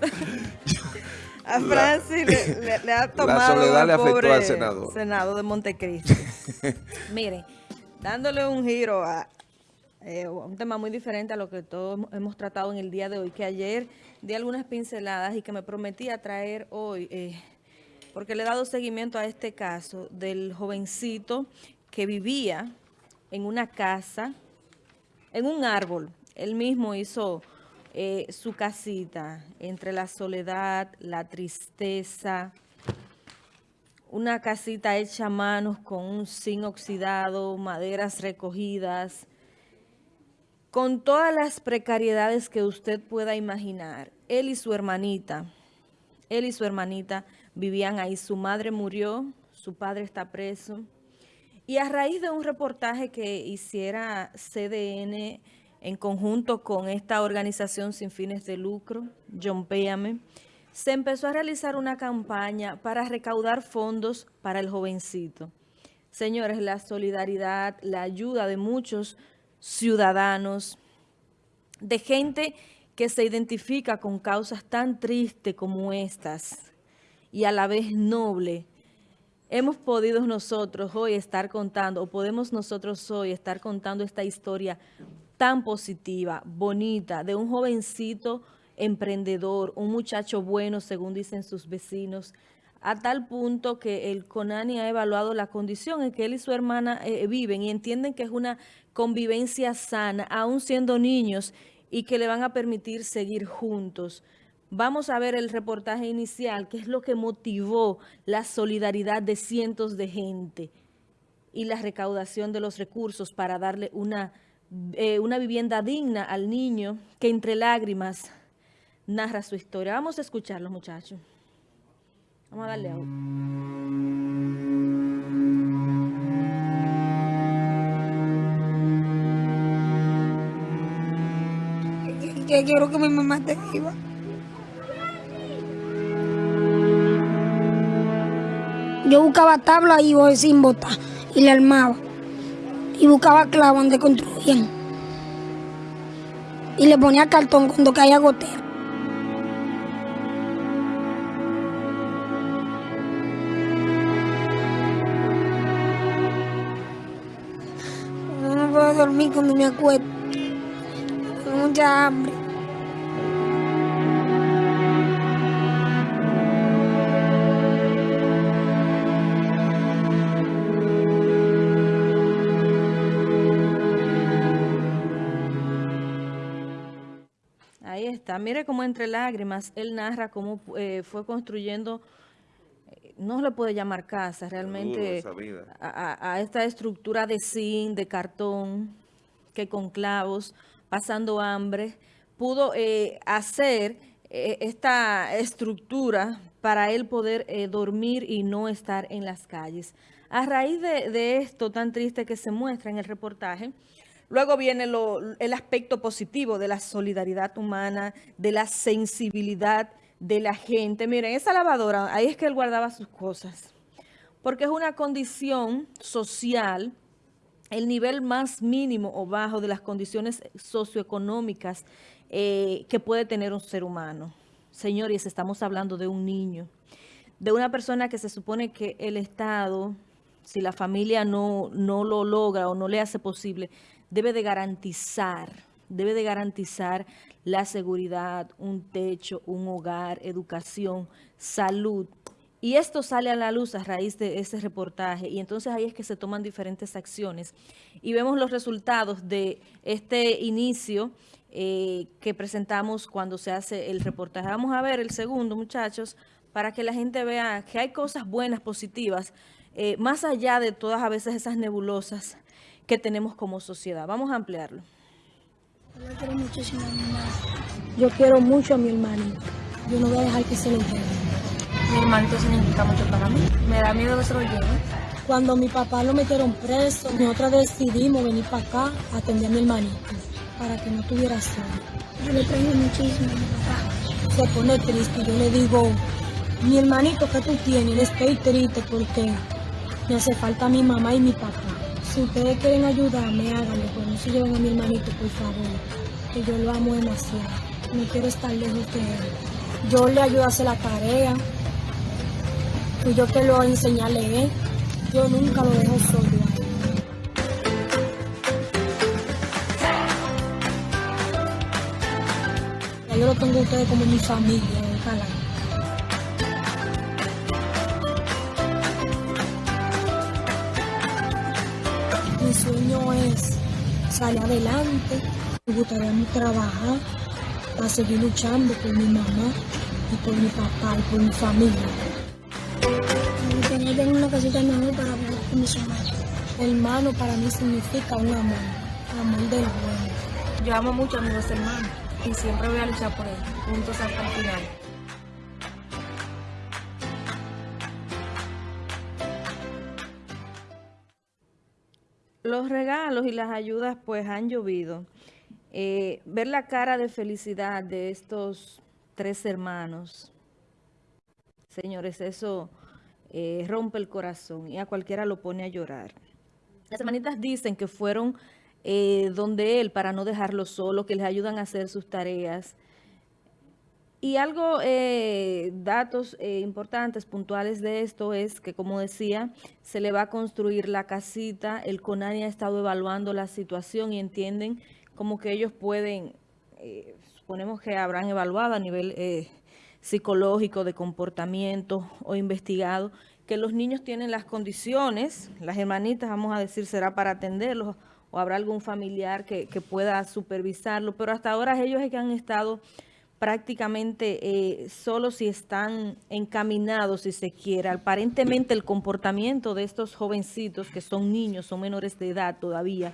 a Francis le, ha tomado la soledad le afectó al senador. Senado de Montecristo. Miren, dándole un giro a, eh, un tema muy diferente a lo que todos hemos tratado en el día de hoy, que ayer di algunas pinceladas y que me prometí a traer hoy, eh, porque le he dado seguimiento a este caso del jovencito que vivía en una casa, en un árbol. Él mismo hizo eh, su casita entre la soledad, la tristeza, una casita hecha a manos con un zinc oxidado, maderas recogidas, con todas las precariedades que usted pueda imaginar, él y su hermanita, él y su hermanita vivían ahí. Su madre murió, su padre está preso. Y a raíz de un reportaje que hiciera CDN en conjunto con esta organización sin fines de lucro, John Péame, se empezó a realizar una campaña para recaudar fondos para el jovencito. Señores, la solidaridad, la ayuda de muchos ciudadanos, de gente que se identifica con causas tan tristes como estas y a la vez noble, hemos podido nosotros hoy estar contando, o podemos nosotros hoy estar contando esta historia tan positiva, bonita, de un jovencito emprendedor, un muchacho bueno, según dicen sus vecinos, a tal punto que el CONANI ha evaluado la condición en que él y su hermana eh, viven y entienden que es una convivencia sana, aún siendo niños, y que le van a permitir seguir juntos. Vamos a ver el reportaje inicial, que es lo que motivó la solidaridad de cientos de gente y la recaudación de los recursos para darle una, eh, una vivienda digna al niño que entre lágrimas narra su historia. Vamos a escucharlo, muchachos. Vamos a darle a Que quiero que mi mamá esté viva. Yo buscaba tabla y voy sin botar y le armaba. Y buscaba clavos donde construían. Y le ponía cartón cuando caía gotero. dormir cuando me acuesto. Tengo mucha hambre. Mire cómo entre lágrimas él narra cómo eh, fue construyendo no le puede llamar casa realmente a, esta estructura de zinc, de cartón, que con clavos, pasando hambre, pudo eh, hacer eh, esta estructura para él poder eh, dormir y no estar en las calles. A raíz de, esto tan triste que se muestra en el reportaje, Luego viene el aspecto positivo de la solidaridad humana, de la sensibilidad de la gente. Miren, esa lavadora, ahí es que él guardaba sus cosas. Porque es una condición social, el nivel más mínimo o bajo de las condiciones socioeconómicas eh, que puede tener un ser humano. Señores, estamos hablando de un niño, de una persona que se supone que el Estado, si la familia no, no lo logra o no le hace posible, debe de garantizar debe de garantizar la seguridad, un techo, un hogar, educación, salud. Y esto sale a la luz a raíz de ese reportaje y entonces ahí es que se toman diferentes acciones y vemos los resultados de este inicio eh, que presentamos cuando se hace el reportaje. Vamos a ver el segundo, muchachos, para que la gente vea que hay cosas buenas, positivas, eh, más allá de todas a veces esas nebulosas que tenemos como sociedad. Vamos a ampliarlo. Yo quiero muchísimo a mi hermano. Yo quiero mucho a mi hermanito. Yo no voy a dejar que se lo lleve. Mi hermanito significa mucho para mí. Me da miedo que se lo lleve. Cuando mi papá lo metieron preso, nosotros decidimos venir para acá a atender a mi hermanito para que no tuviera solo. Yo le traigo muchísimo a mi papá. Se pone triste y yo le digo, mi hermanito que tú tienes, estoy triste porque me hace falta mi mamá y mi papá. Si ustedes quieren ayudarme, háganlo, pero no se lleven a mi hermanito, por favor, que yo lo amo demasiado. No quiero estar lejos de él. Yo le ayudo a hacer la tarea. Y yo que lo enseñé a leer. Yo nunca lo dejo solo. Yo lo tengo a ustedes como mi familia, salir adelante, me gustaría mí trabajar para seguir luchando por mi mamá y por mi papá y por mi familia. Tener una casita mejor para vivir con mis hermanos. Hermano para mí significa un amor, amor del bueno. Yo amo mucho a mis dos hermanos y siempre voy a luchar por ellos, juntos hasta el final. Los regalos y las ayudas pues han llovido. Eh, ver la cara de felicidad de estos tres hermanos, señores, eso eh, rompe el corazón y a cualquiera lo pone a llorar. Las hermanitas dicen que fueron eh, donde él para no dejarlo solo, que les ayudan a hacer sus tareas. Y algo, eh, datos eh, importantes, puntuales de esto es que, como decía, se le va a construir la casita. El CONANI ha estado evaluando la situación y entienden como que ellos pueden, eh, suponemos que habrán evaluado a nivel eh, psicológico, de comportamiento o investigado, que los niños tienen las condiciones, las hermanitas, vamos a decir, será para atenderlos o habrá algún familiar que, que pueda supervisarlo, pero hasta ahora ellos es que han estado prácticamente eh, solo si están encaminados, si se quiere. Aparentemente el comportamiento de estos jovencitos, que son niños, son menores de edad todavía,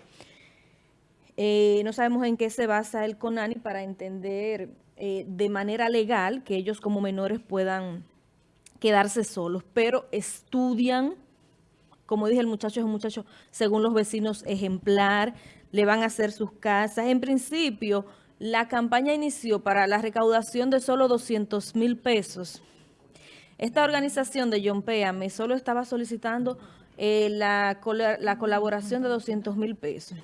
eh, no sabemos en qué se basa el CONANI para entender eh, de manera legal que ellos como menores puedan quedarse solos, pero estudian, como dije, el muchacho es un muchacho, según los vecinos, ejemplar, le van a hacer sus casas. En principio, la campaña inició para la recaudación de solo 200 mil pesos. Esta organización de John Péame solo estaba solicitando eh, la, la, colaboración de 200 mil pesos.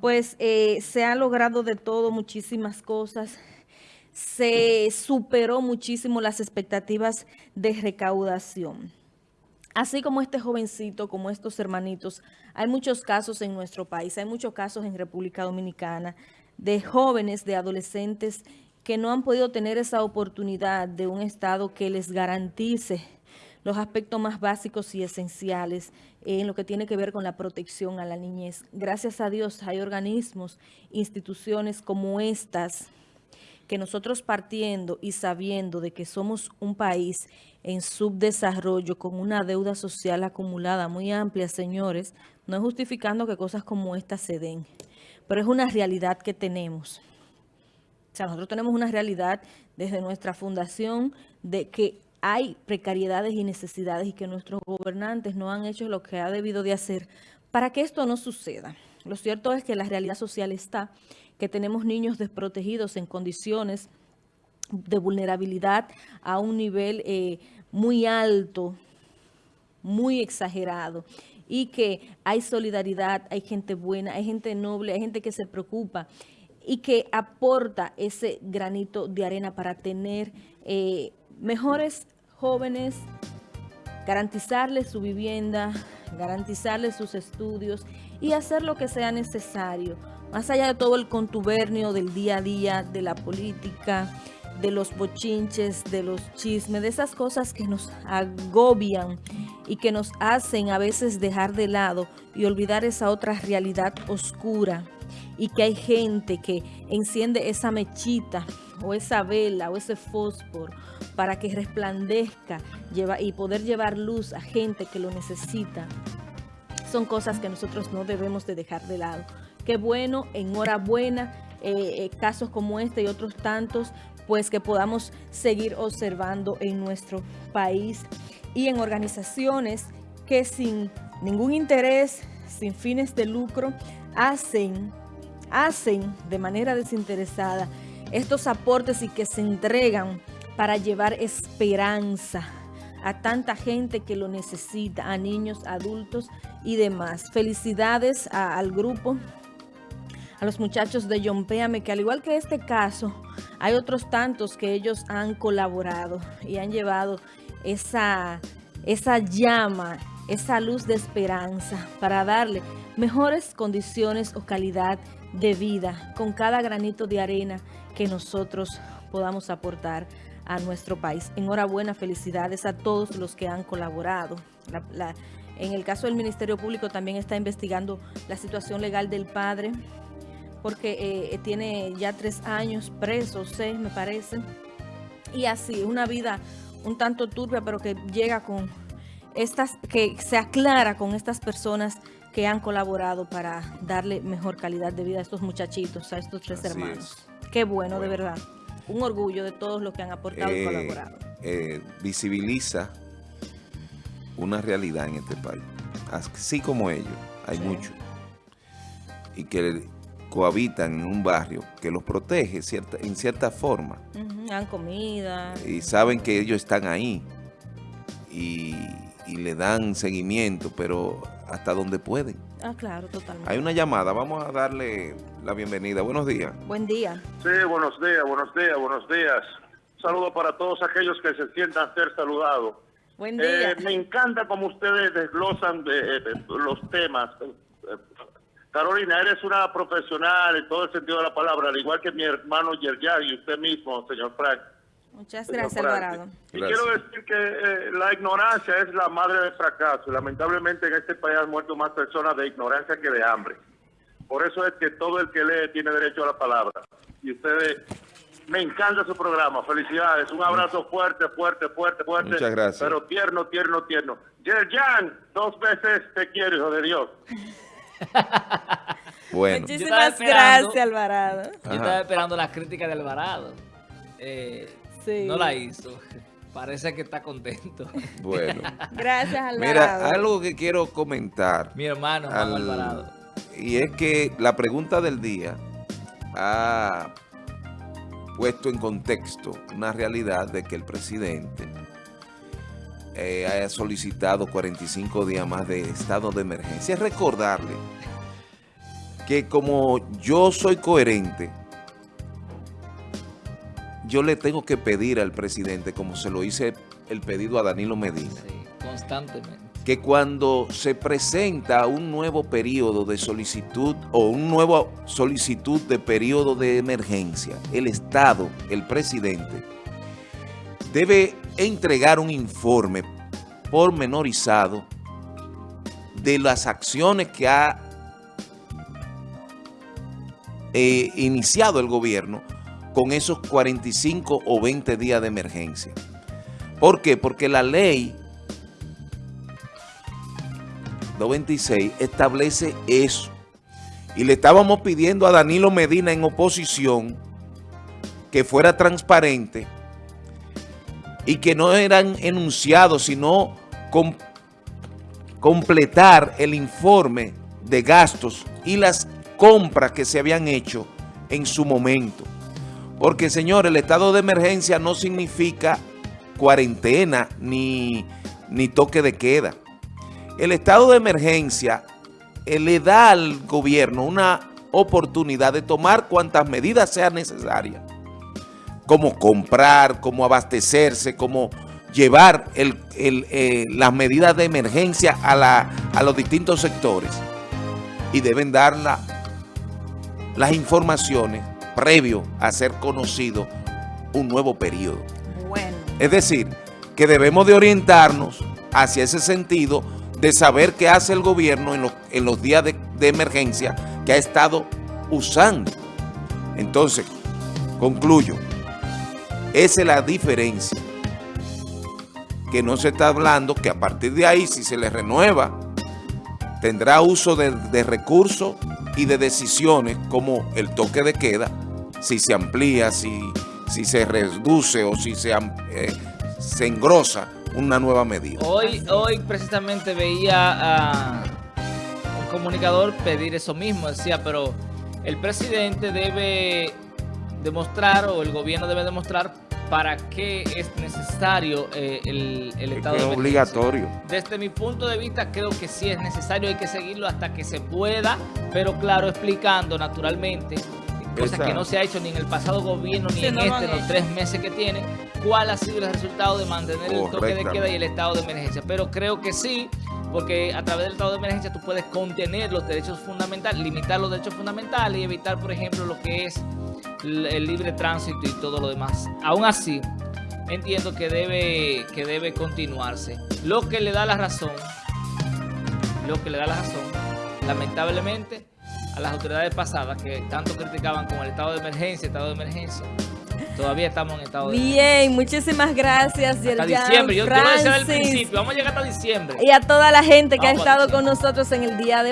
Pues eh, se ha logrado de todo, muchísimas cosas. Se superó muchísimo las expectativas de recaudación. Así como este jovencito, como estos hermanitos, hay muchos casos en nuestro país, hay muchos casos en República Dominicana, de jóvenes, de adolescentes que no han podido tener esa oportunidad de un Estado que les garantice los aspectos más básicos y esenciales en lo que tiene que ver con la protección a la niñez. Gracias a Dios hay organismos, instituciones como estas, que nosotros partiendo y sabiendo de que somos un país en subdesarrollo con una deuda social acumulada muy amplia, señores, no es justificando que cosas como estas se den pero es una realidad que tenemos. O sea, nosotros tenemos una realidad desde nuestra fundación de que hay precariedades y necesidades y que nuestros gobernantes no han hecho lo que ha debido de hacer para que esto no suceda. Lo cierto es que la realidad social está, que tenemos niños desprotegidos en condiciones de vulnerabilidad a un nivel eh, muy alto, muy exagerado y que hay solidaridad, hay gente buena, hay gente noble, hay gente que se preocupa y que aporta ese granito de arena para tener eh, mejores jóvenes, garantizarles su vivienda, garantizarles sus estudios y hacer lo que sea necesario, más allá de todo el contubernio del día a día, de la política, de los bochinches, de los chismes, de esas cosas que nos agobian y que nos hacen a veces dejar de lado y olvidar esa otra realidad oscura y que hay gente que enciende esa mechita o esa vela o ese fósforo para que resplandezca y poder llevar luz a gente que lo necesita. Son cosas que nosotros no debemos de dejar de lado. Qué bueno, enhorabuena, eh, eh, casos como este y otros tantos pues que podamos seguir observando en nuestro país y en organizaciones que sin ningún interés, sin fines de lucro, hacen, hacen de manera desinteresada estos aportes y que se entregan para llevar esperanza a tanta gente que lo necesita, a niños, adultos y demás. Felicidades al grupo, a los muchachos de John Péame, que al igual que este caso, hay otros tantos que ellos han colaborado y han llevado esa, esa llama, esa luz de esperanza para darle mejores condiciones o calidad de vida con cada granito de arena que nosotros podamos aportar a nuestro país. Enhorabuena, felicidades a todos los que han colaborado. en el caso del Ministerio Público también está investigando la situación legal del padre, porque eh, tiene ya tres años preso, seis me parece, y así, una vida un tanto turbia, pero que llega con estas, que se aclara con estas personas que han colaborado para darle mejor calidad de vida a estos muchachitos, a estos tres hermanos. Qué bueno, de verdad. Un orgullo de todos los que han aportado y eh, colaborado. Eh, visibiliza una realidad en este país. Así como ellos, hay muchos. Y que cohabitan en un barrio que los protege cierta, en cierta forma. dan comida. Y saben que ellos están ahí. Y, y le dan seguimiento, pero hasta donde pueden. Ah, claro, totalmente. Hay una llamada, vamos a darle la bienvenida. Buenos días. Buen día. Sí, buenos días, buenos días, buenos días. saludo para todos aquellos que se sientan ser saludados. Buen día. Eh, me encanta como ustedes desglosan de, los temas. Carolina, eres una profesional en todo el sentido de la palabra, al igual que mi hermano Yerjan y usted mismo, señor Frank. Muchas gracias, Alvarado. Y quiero decir que eh, la ignorancia es la madre del fracaso. Y lamentablemente en este país han muerto más personas de ignorancia que de hambre. Por eso es que todo el que lee tiene derecho a la palabra. Y ustedes, me encanta su programa. Felicidades. Un abrazo fuerte, fuerte, fuerte, fuerte. Muchas gracias. Pero tierno, tierno, tierno. Yerjan, dos veces te quiero, hijo de Dios. bueno. Muchísimas gracias, Alvarado. Yo estaba esperando las críticas de Alvarado. Eh, no la hizo. Parece que está contento. Bueno. Gracias, Alvarado. Mira, algo que quiero comentar. Mi hermano, Alvarado. Y es que la pregunta del día ha puesto en contexto una realidad de que el presidente eh, haya solicitado 45 días más de estado de emergencia. Es recordarle que como yo soy coherente yo le tengo que pedir al presidente, como se lo hice el pedido a Danilo Medina. constantemente. Que cuando se presenta un nuevo periodo de solicitud o un nuevo solicitud de periodo de emergencia, el Estado, el presidente, debe entregar un informe pormenorizado de las acciones que ha eh, iniciado el gobierno con esos 45 o 20 días de emergencia. ¿Por qué? Porque la ley 226 establece eso. Y le estábamos pidiendo a Danilo Medina en oposición que fuera transparente y que no eran enunciados, sino completar el informe de gastos y las compras que se habían hecho en su momento. Porque, señor, el estado de emergencia no significa cuarentena ni, toque de queda. El estado de emergencia eh, le da al gobierno una oportunidad de tomar cuantas medidas sean necesarias, como comprar, como abastecerse, como llevar eh, las medidas de emergencia a, a los distintos sectores y deben dar las informaciones previo a ser conocido un nuevo periodo. Bueno. Es decir, que debemos de orientarnos hacia ese sentido de saber qué hace el gobierno en los, en los días de, de emergencia que ha estado usando. Entonces, concluyo, esa es la diferencia que no se está hablando, que a partir de ahí, si se le renueva, tendrá uso de, de recursos y de decisiones como el toque de queda, si se amplía, si, si se reduce o si se, eh, engrosa una nueva medida. Hoy, hoy precisamente veía a un comunicador pedir eso mismo, decía, pero el presidente debe demostrar o el gobierno debe demostrar para qué es necesario eh, el, el, estado es de obligatorio. Desde mi punto de vista creo que sí es necesario, hay que seguirlo hasta que se pueda, pero claro, explicando naturalmente cosa que no se ha hecho ni en el pasado gobierno ni Sí, en no este, los tres meses que tiene, cuál ha sido el resultado de mantener el toque de queda y el estado de emergencia. Pero creo que sí, porque a través del estado de emergencia tú puedes contener los derechos fundamentales, limitar los derechos fundamentales y evitar, por ejemplo, lo que es el libre tránsito y todo lo demás. Aún así, entiendo que debe, que debe continuarse. Lo que le da la razón, lo que le da la razón, lamentablemente, a las autoridades pasadas que tanto criticaban con el estado de emergencia, estado de emergencia, todavía estamos en estado de Bien, muchísimas gracias, hasta diciembre. Yo, yo lo decía al principio, vamos a llegar hasta diciembre. Y a toda la gente que ha Vamos estado con nosotros en el día de